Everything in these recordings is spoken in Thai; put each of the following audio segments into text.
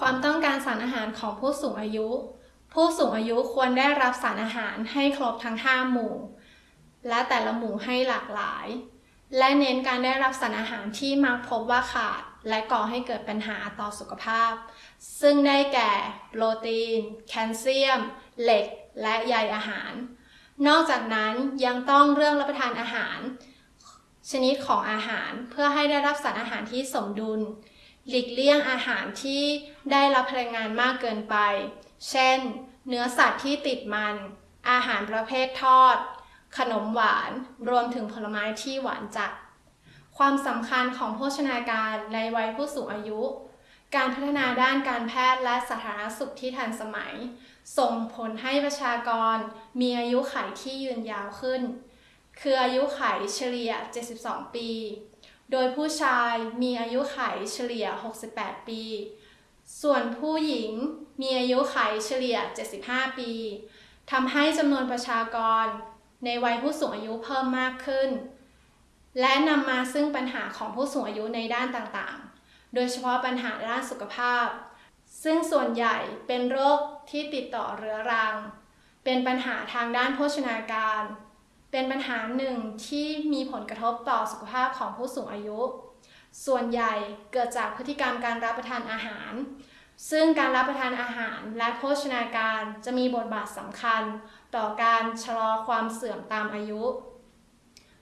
ความต้องการสารอาหารของผู้สูงอายุ ผู้สูงอายุควรได้รับสารอาหารให้ครบทั้ง 5 หมู่ และแต่ละหมู่ให้หลากหลาย และเน้นการได้รับสารอาหารที่มักพบว่าขาด และก่อให้เกิดปัญหาต่อสุขภาพ ซึ่งได้แก่โปรตีน แคลเซียม เหล็ก และใยอาหาร นอกจากนั้นยังต้องเรื่องรับประทานอาหาร ชนิดของอาหารเพื่อให้ได้รับสารอาหารที่สมดุล หลีกเลี่ยงอาหารที่ได้รับพลังงานมากเกินไป เช่น เนื้อสัตว์ที่ติดมัน อาหารประเภททอด ขนมหวาน รวมถึงผลไม้ที่หวานจัด ความสำคัญของโภชนาการในวัยผู้สูงอายุ การพัฒนาด้านการแพทย์และสาธารณสุขที่ทันสมัย ส่งผลให้ประชากร มีอายุขัยที่ยืนยาวขึ้น คืออายุขัยเฉลี่ย 72 ปี โดยผู้ชายมีอายุขัยเฉลี่ย 68 ปี ส่วนผู้หญิงมีอายุขัยเฉลี่ย 75 ปีทำให้จำนวนประชากรในวัยผู้สูงอายุเพิ่มมากขึ้น และนำมาซึ่งปัญหาของผู้สูงอายุในด้านต่างๆ โดยเฉพาะปัญหาด้านสุขภาพ ซึ่งส่วนใหญ่เป็นโรคที่ติดต่อเรื้อรัง เป็นปัญหาทางด้านโภชนาการ เป็นปัญหาหนึ่งที่มีผลกระทบต่อสุขภาพของผู้สูงอายุ ส่วนใหญ่เกิดจากพฤติกรรมการรับประทานอาหาร ซึ่งการรับประทานอาหารและโภชนาการจะมีบทบาทสำคัญ ต่อการชะลอความเสื่อมตามอายุ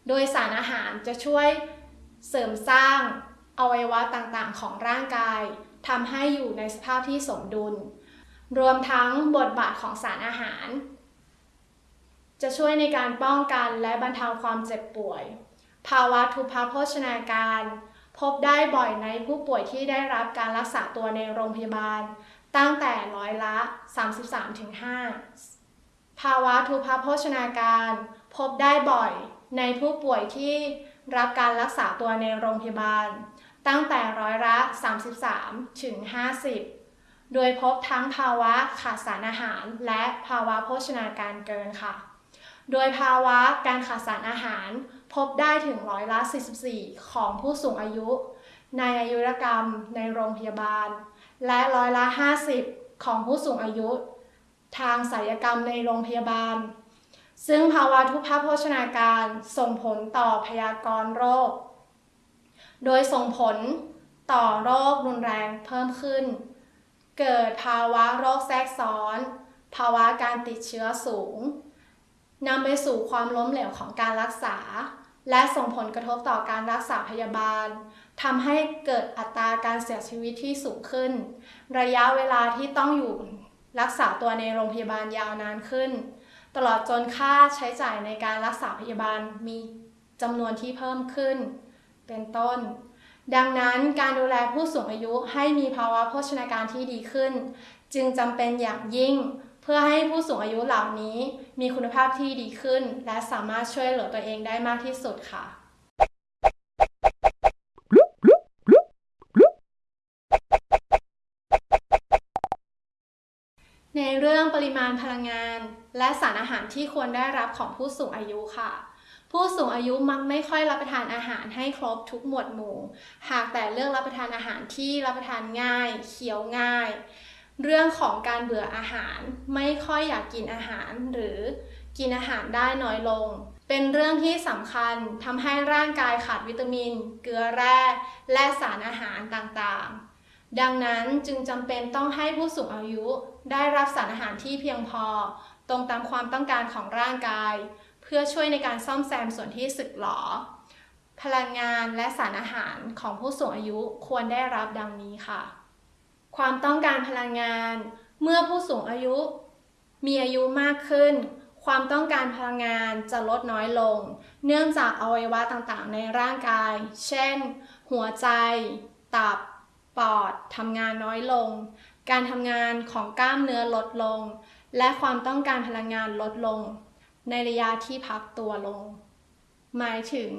โดยสารอาหารจะช่วยเสริมสร้างอวัยวะต่างๆ ของร่างกายทำให้อยู่ในสภาพที่สมดุล รวมทั้งบทบาทของสารอาหาร จะช่วยในการป้องกันและบรรเทาความเจ็บป่วย ภาวะทุพพโภชนาการ พบได้บ่อยในผู้ป่วยที่ได้รับการรักษาตัวในโรงพยาบาล ตั้งแต่ร้อยละ 33-5 ภาวะทุพพโภชนาการ พบได้บ่อยในผู้ป่วยที่รับการรักษาตัวในโรงพยาบาล ตั้งแต่ร้อยละ 33 ถึง 50 โดยพบทั้งภาวะขาดสารอาหารและภาวะโภชนาการเกินค่ะ โดยภาวะการขาดสารอาหารพบได้ถึงร้อยละ 44 ของผู้สูงอายุ ในอายุรกรรมในโรงพยาบาล และร้อยละ 50 ของผู้สูงอายุ ทางศัลยกรรมในโรงพยาบาล ซึ่งภาวะทุพพโภชนาการส่งผลต่อพยากรณ์โรค โดยส่งผลต่อโรครุนแรงเพิ่มขึ้น เกิดภาวะโรคแทรกซ้อน ภาวะการติดเชื้อสูง นำไปสู่ความล้มเหลวของการรักษา และส่งผลกระทบต่อการรักษาพยาบาลทำให้เกิดอัตราการเสียชีวิตที่สูงขึ้น ระยะเวลาที่ต้องอยู่รักษาตัวในโรงพยาบาลยาวนานขึ้น ตลอดจนค่าใช้จ่ายในการรักษาพยาบาลมีจำนวนที่เพิ่มขึ้น เป็นต้น ดังนั้นการดูแลผู้สูงอายุให้มีภาวะโภชนาการที่ดีขึ้น จึงจำเป็นอย่างยิ่ง เพื่อให้ผู้สูงอายุเหล่านี้มีคุณภาพที่ดีขึ้น และสามารถช่วยเหลือตัวเองได้มากที่สุดค่ะในเรื่องปริมาณพลังงาน และสารอาหารที่ควรได้รับของผู้สูงอายุค่ะ ผู้สูงอายุมักไม่ค่อยรับประทานอาหารให้ครบทุกหมวดหมู่ หากแต่เลือกรับประทานอาหารที่รับประทานง่าย เคี้ยวง่าย เรื่องของการเบื่ออาหาร ไม่ค่อยอยากกินอาหาร หรือกินอาหารได้น้อยลง เป็นเรื่องที่สำคัญทำให้ร่างกายขาดวิตามิน เกลือแร่ และสารอาหารต่างๆ ดังนั้นจึงจำเป็นต้องให้ผู้สูงอายุ ได้รับสารอาหารที่เพียงพอ ตรงตามความต้องการของร่างกาย เพื่อช่วยในการซ่อมแซมส่วนที่สึกหรอ พลังงานและสารอาหารของผู้สูงอายุควรได้รับดังนี้ค่ะ ความต้องการพลังงาน เมื่อผู้สูงอายุ มีอายุมากขึ้น ความต้องการพลังงานจะลดน้อยลง เนื่องจากอวัยวะต่างๆ ในร่างกาย เช่น หัวใจ ตับ ปอดทำงานน้อยลง การทำงานของกล้ามเนื้อลดลง และความต้องการพลังงานลดลง ในระยะที่พักตัวลง หมายถึง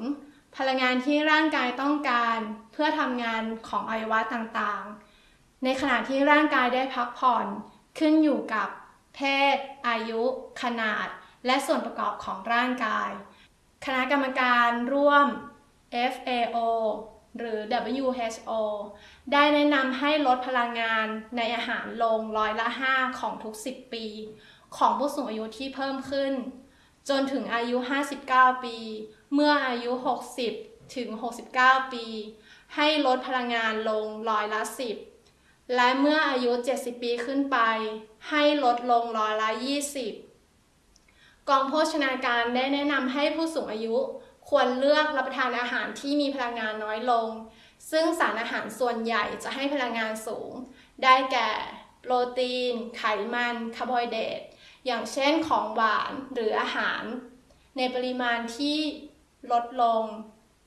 พลังงานที่ร่างกายต้องการเพื่อทำงานของอวัยวะต่างๆ ในขณะที่ร่างกายได้พักผ่อน ขึ้นอยู่กับเพศ อายุ ขนาด และส่วนประกอบของร่างกาย คณะกรรมการร่วม FAO หรือ WHO ได้แนะนำให้ลดพลังงานในอาหารลงร้อยละ 5 ของทุก 10 ปี ของผู้สูงอายุที่เพิ่มขึ้น จนถึงอายุ 59 ปี เมื่ออายุ 60 ถึง 69 ปี ให้ลดพลังงานลงร้อยละ 10 และเมื่ออายุ 70 ปีขึ้นไป ให้ลดลงร้อยละ 20 กองโภชนาการได้แนะนำให้ผู้สูงอายุควรเลือกรับประทานอาหารที่มีพลังงานน้อยลง ซึ่งสารอาหารส่วนใหญ่จะให้พลังงานสูง ได้แก่ โปรตีน ไขมัน คาร์โบไฮเดรต อย่างเช่นของหวานหรืออาหาร ในปริมาณที่ลดลง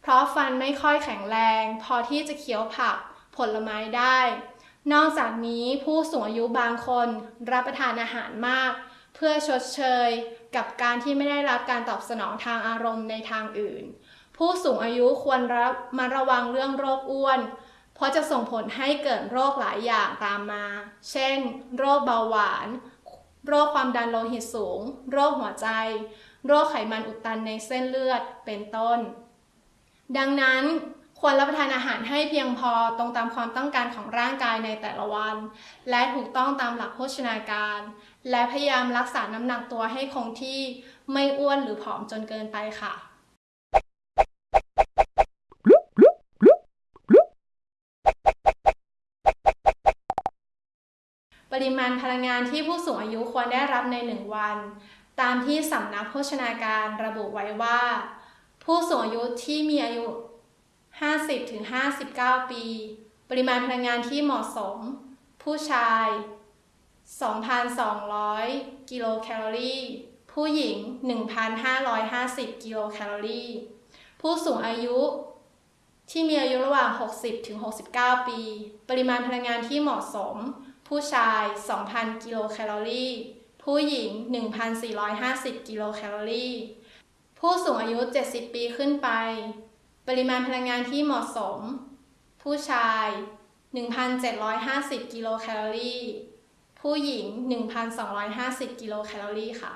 เพราะฟันไม่ค่อยแข็งแรง พอที่จะเคี้ยวผักผลไม้ได้ นอกจากนี้ผู้สูงอายุบางคนรับประทานอาหารมาก เพื่อชดเชยกับการที่ไม่ได้รับการตอบสนองทางอารมณ์ในทางอื่น ผู้สูงอายุควรรับมาระวังเรื่องโรคอ้วน เพราะจะส่งผลให้เกิดโรคหลายอย่างตามมา เช่น โรคเบาหวาน โรคความดันโลหิตสูง โรคหัวใจ โรคไขมันอุดตันในเส้นเลือดเป็นต้น ดังนั้น ควรรับประทานอาหารให้เพียงพอตรงตามความต้องการของร่างกายในแต่ละวัน และถูกต้องตามหลักโภชนาการ และพยายามรักษาน้ำหนักตัวให้คงที่ไม่อ้วนหรือผอมจนเกินไปค่ะ ปริมาณพลังงานที่ผู้สูงอายุควรได้รับในหนึ่งวัน ตามที่สำนักโภชนาการระบุไว้ว่า ผู้สูงอายุที่มีอายุ 50-59 ปี ปริมาณพลังงานที่เหมาะสม ผู้ชาย 2,200 กิโลแคลอรี่ ผู้หญิง 1,550 กิโลแคลอรี่ ผู้สูงอายุ ที่มีอายุระหว่าง 60-69 ปี ปริมาณพลังงานที่เหมาะสม ผู้ชาย 2,000 กิโลแคลอรี่ ผู้หญิง 1,450 กิโลแคลอรี่ ผู้สูงอายุ 70 ปีขึ้นไป ปริมาณพลังงานที่เหมาะสม ผู้ชาย 1,750 กิโลแคลอรี่ ผู้หญิง 1,250 กิโลแคลอรี่ค่ะ